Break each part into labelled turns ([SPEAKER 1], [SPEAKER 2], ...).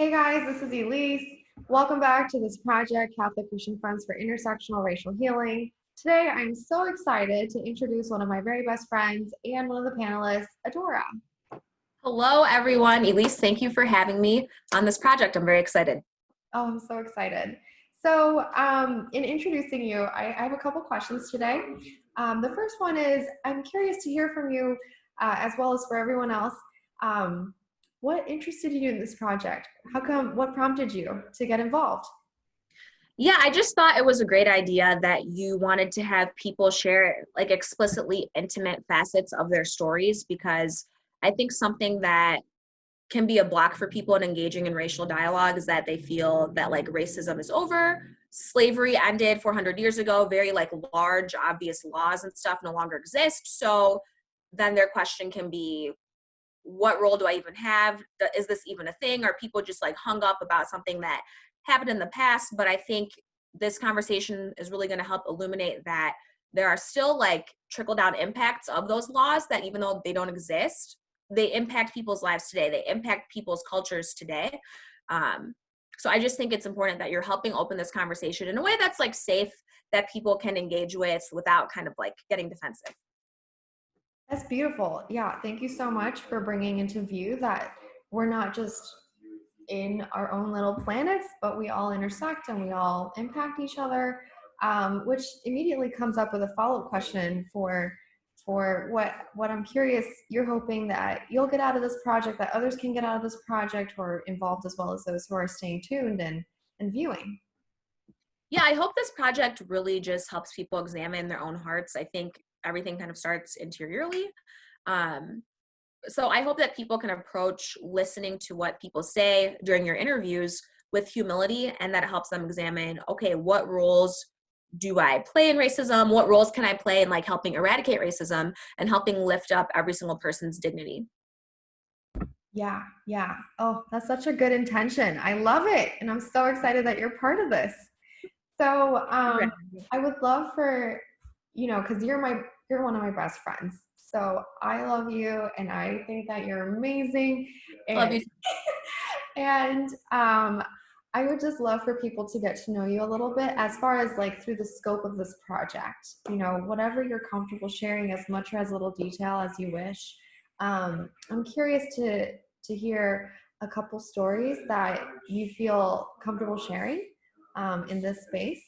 [SPEAKER 1] Hey guys, this is Elise. Welcome back to this project, Catholic Christian Friends for Intersectional Racial Healing. Today, I'm so excited to introduce one of my very best friends and one of the panelists, Adora.
[SPEAKER 2] Hello, everyone. Elise, thank you for having me on this project. I'm very excited.
[SPEAKER 1] Oh, I'm so excited. So, um, in introducing you, I, I, have a couple questions today. Um, the first one is I'm curious to hear from you, uh, as well as for everyone else. Um, what interested you in this project? How come, what prompted you to get involved?
[SPEAKER 2] Yeah, I just thought it was a great idea that you wanted to have people share like explicitly intimate facets of their stories because I think something that can be a block for people in engaging in racial dialogue is that they feel that like racism is over, slavery ended 400 years ago, very like large, obvious laws and stuff no longer exist. So then their question can be, what role do I even have? Is this even a thing? Are people just like hung up about something that happened in the past? But I think this conversation is really going to help illuminate that there are still like trickle down impacts of those laws that even though they don't exist, they impact people's lives today. They impact people's cultures today. Um, so I just think it's important that you're helping open this conversation in a way that's like safe that people can engage with without kind of like getting defensive.
[SPEAKER 1] That's beautiful. Yeah, thank you so much for bringing into view that we're not just in our own little planets, but we all intersect and we all impact each other, um, which immediately comes up with a follow-up question for for what what I'm curious. You're hoping that you'll get out of this project, that others can get out of this project, who are involved as well as those who are staying tuned and and viewing.
[SPEAKER 2] Yeah, I hope this project really just helps people examine their own hearts. I think everything kind of starts interiorly. Um, so I hope that people can approach listening to what people say during your interviews with humility and that it helps them examine, okay, what roles do I play in racism? What roles can I play in like helping eradicate racism and helping lift up every single person's dignity?
[SPEAKER 1] Yeah, yeah. Oh, that's such a good intention. I love it. And I'm so excited that you're part of this. So um, I would love for you know, because you're my you're one of my best friends. So I love you and I think that you're amazing. And,
[SPEAKER 2] love you.
[SPEAKER 1] and um I would just love for people to get to know you a little bit as far as like through the scope of this project. You know, whatever you're comfortable sharing, as much or as little detail as you wish. Um, I'm curious to to hear a couple stories that you feel comfortable sharing um, in this space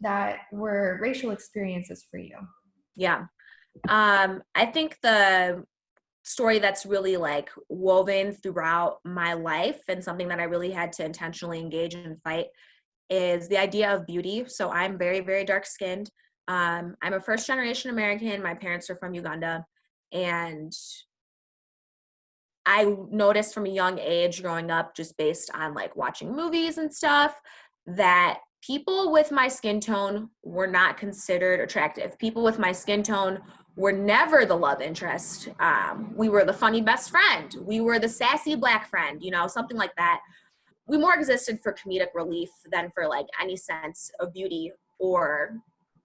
[SPEAKER 1] that were racial experiences for you?
[SPEAKER 2] Yeah. Um, I think the story that's really like woven throughout my life and something that I really had to intentionally engage and fight is the idea of beauty. So I'm very, very dark skinned. Um, I'm a first generation American. My parents are from Uganda. And I noticed from a young age growing up, just based on like watching movies and stuff, that people with my skin tone were not considered attractive. People with my skin tone were never the love interest. Um, we were the funny best friend. We were the sassy black friend, you know, something like that. We more existed for comedic relief than for like any sense of beauty or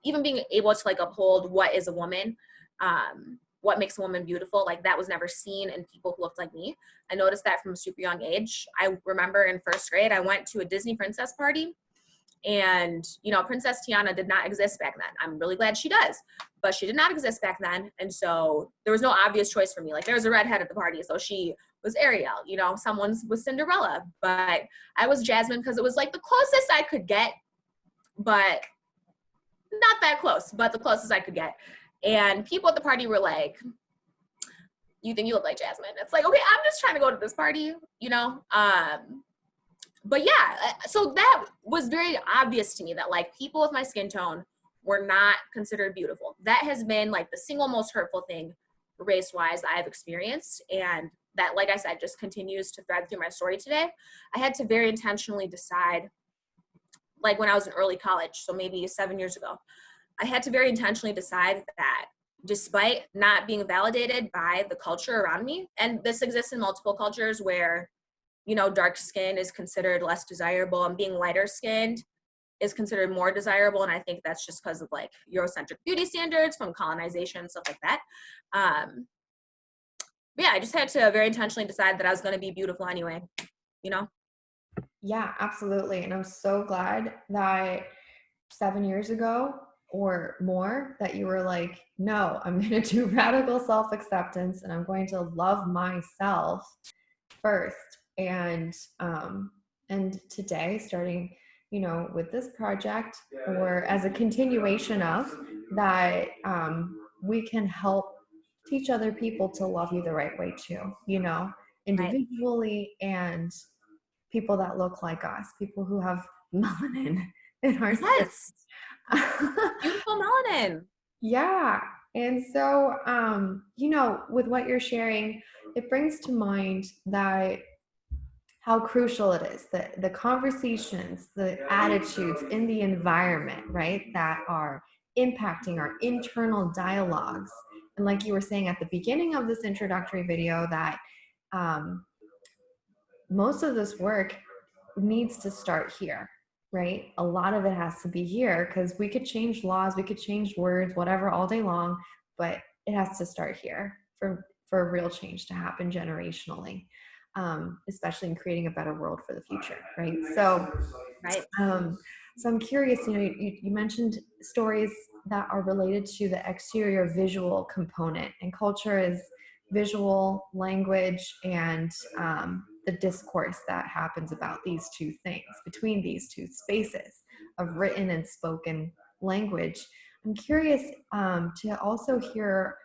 [SPEAKER 2] even being able to like uphold what is a woman, um, what makes a woman beautiful. Like that was never seen in people who looked like me. I noticed that from a super young age. I remember in first grade, I went to a Disney princess party and, you know, Princess Tiana did not exist back then. I'm really glad she does, but she did not exist back then. And so there was no obvious choice for me. Like there was a redhead at the party, so she was Ariel, you know, someone's was Cinderella, but I was Jasmine because it was like the closest I could get, but not that close, but the closest I could get. And people at the party were like, you think you look like Jasmine? It's like, okay, I'm just trying to go to this party, you know? Um, but yeah, uh, so that was very obvious to me that like people with my skin tone were not considered beautiful. That has been like the single most hurtful thing race wise I've experienced. And that, like I said, just continues to thread through my story today. I had to very intentionally decide, like when I was in early college, so maybe seven years ago, I had to very intentionally decide that despite not being validated by the culture around me, and this exists in multiple cultures where you know, dark skin is considered less desirable and being lighter skinned is considered more desirable. And I think that's just because of like Eurocentric beauty standards from colonization, stuff like that. Um, yeah, I just had to very intentionally decide that I was going to be beautiful anyway, you know?
[SPEAKER 1] Yeah, absolutely. And I'm so glad that seven years ago or more that you were like, no, I'm going to do radical self acceptance and I'm going to love myself first. And, um, and today, starting, you know, with this project or as a continuation of that, um, we can help teach other people to love you the right way too, you know, individually right. and people that look like us, people who have melanin in our
[SPEAKER 2] yes. Beautiful melanin.
[SPEAKER 1] Yeah. And so, um, you know, with what you're sharing, it brings to mind that how crucial it is that the conversations, the attitudes in the environment, right, that are impacting our internal dialogues. And like you were saying at the beginning of this introductory video, that um, most of this work needs to start here, right? A lot of it has to be here because we could change laws, we could change words, whatever, all day long, but it has to start here for for real change to happen generationally, um, especially in creating a better world for the future, right? So,
[SPEAKER 2] right.
[SPEAKER 1] Um, so I'm curious. You know, you, you mentioned stories that are related to the exterior visual component, and culture is visual language and um, the discourse that happens about these two things between these two spaces of written and spoken language. I'm curious um, to also hear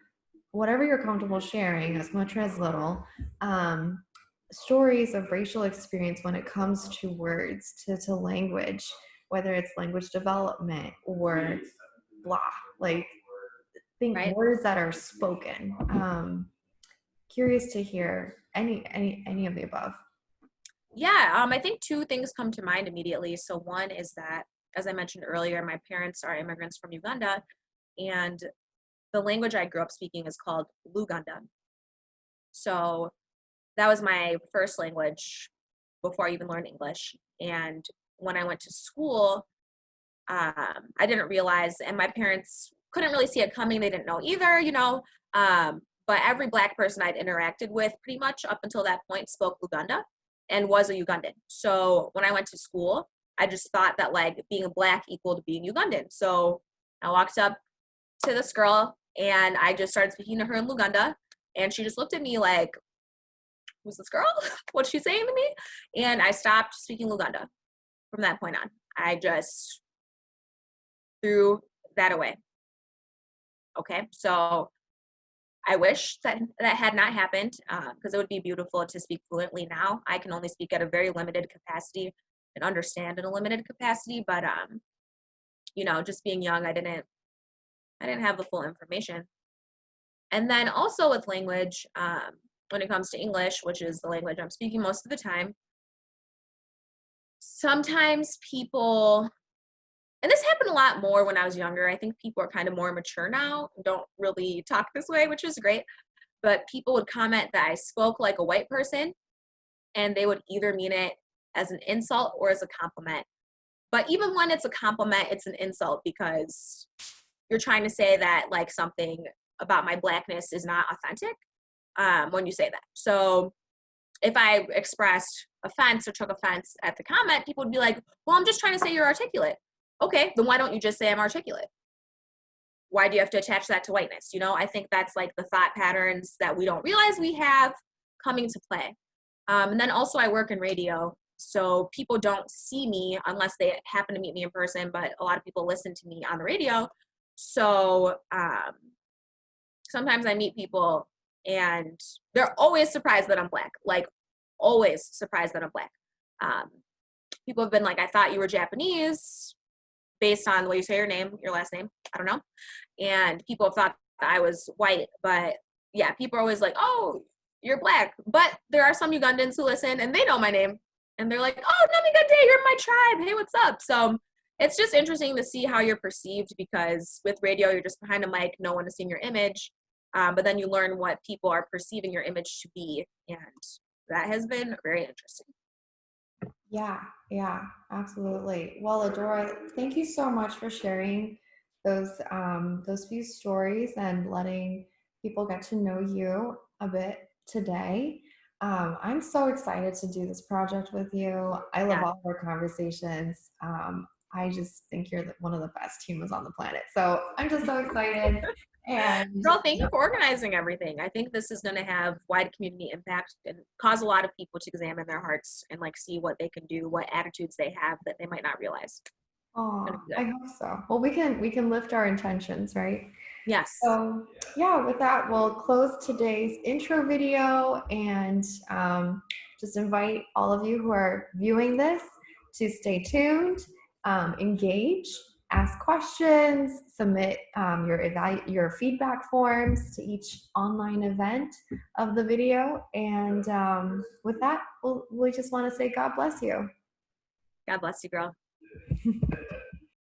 [SPEAKER 1] whatever you're comfortable sharing, as much or as little, um, stories of racial experience when it comes to words, to, to language, whether it's language development or blah, like think right. words that are spoken. Um, curious to hear any any any of the above
[SPEAKER 2] yeah um i think two things come to mind immediately so one is that as i mentioned earlier my parents are immigrants from uganda and the language i grew up speaking is called luganda so that was my first language before i even learned english and when i went to school um, i didn't realize and my parents couldn't really see it coming they didn't know either you know um, but every black person I'd interacted with pretty much up until that point spoke Luganda and was a Ugandan. So when I went to school, I just thought that like being black equaled to being Ugandan. So I walked up to this girl and I just started speaking to her in Luganda and she just looked at me like, who's this girl? What's she saying to me? And I stopped speaking Luganda from that point on. I just threw that away. Okay, so I wish that that had not happened because uh, it would be beautiful to speak fluently now. I can only speak at a very limited capacity and understand in a limited capacity, but um, you know, just being young, I didn't, I didn't have the full information. And then also with language, um, when it comes to English, which is the language I'm speaking most of the time, sometimes people and this happened a lot more when I was younger. I think people are kind of more mature now, don't really talk this way, which is great. But people would comment that I spoke like a white person, and they would either mean it as an insult or as a compliment. But even when it's a compliment, it's an insult because you're trying to say that like something about my blackness is not authentic um, when you say that. So if I expressed offense or took offense at the comment, people would be like, well, I'm just trying to say you're articulate okay, then why don't you just say I'm articulate? Why do you have to attach that to whiteness? You know, I think that's like the thought patterns that we don't realize we have coming to play. Um, and then also, I work in radio, so people don't see me unless they happen to meet me in person, but a lot of people listen to me on the radio. So um, sometimes I meet people and they're always surprised that I'm black, like always surprised that I'm black. Um, people have been like, I thought you were Japanese based on the way you say your name, your last name. I don't know. And people have thought I was white, but yeah, people are always like, oh, you're black. But there are some Ugandans who listen and they know my name. And they're like, oh, Namigate, you're my tribe. Hey, what's up? So it's just interesting to see how you're perceived because with radio, you're just behind a mic, no one is seeing your image. Um, but then you learn what people are perceiving your image to be. And that has been very interesting.
[SPEAKER 1] Yeah, yeah, absolutely. Well, Adora, thank you so much for sharing those um, those few stories and letting people get to know you a bit today. Um, I'm so excited to do this project with you. I love
[SPEAKER 2] Yeah.
[SPEAKER 1] all of our conversations. Um, I just think you're one of the best humans on the planet. So I'm just so excited. And
[SPEAKER 2] Girl, thank you for organizing everything. I think this is going to have wide community impact and cause a lot of people to examine their hearts and like see what they can do, what attitudes they have that they might not realize.
[SPEAKER 1] Aw, I hope so. Well, we can we can lift our intentions, right?
[SPEAKER 2] Yes.
[SPEAKER 1] So yeah, with that, we'll close today's intro video and um, just invite all of you who are viewing this to stay tuned, um, engage, ask questions, submit um, your evalu- your feedback forms to each online event of the video. And um, with that, we'll, we just want to say God bless you.
[SPEAKER 2] God bless you, girl.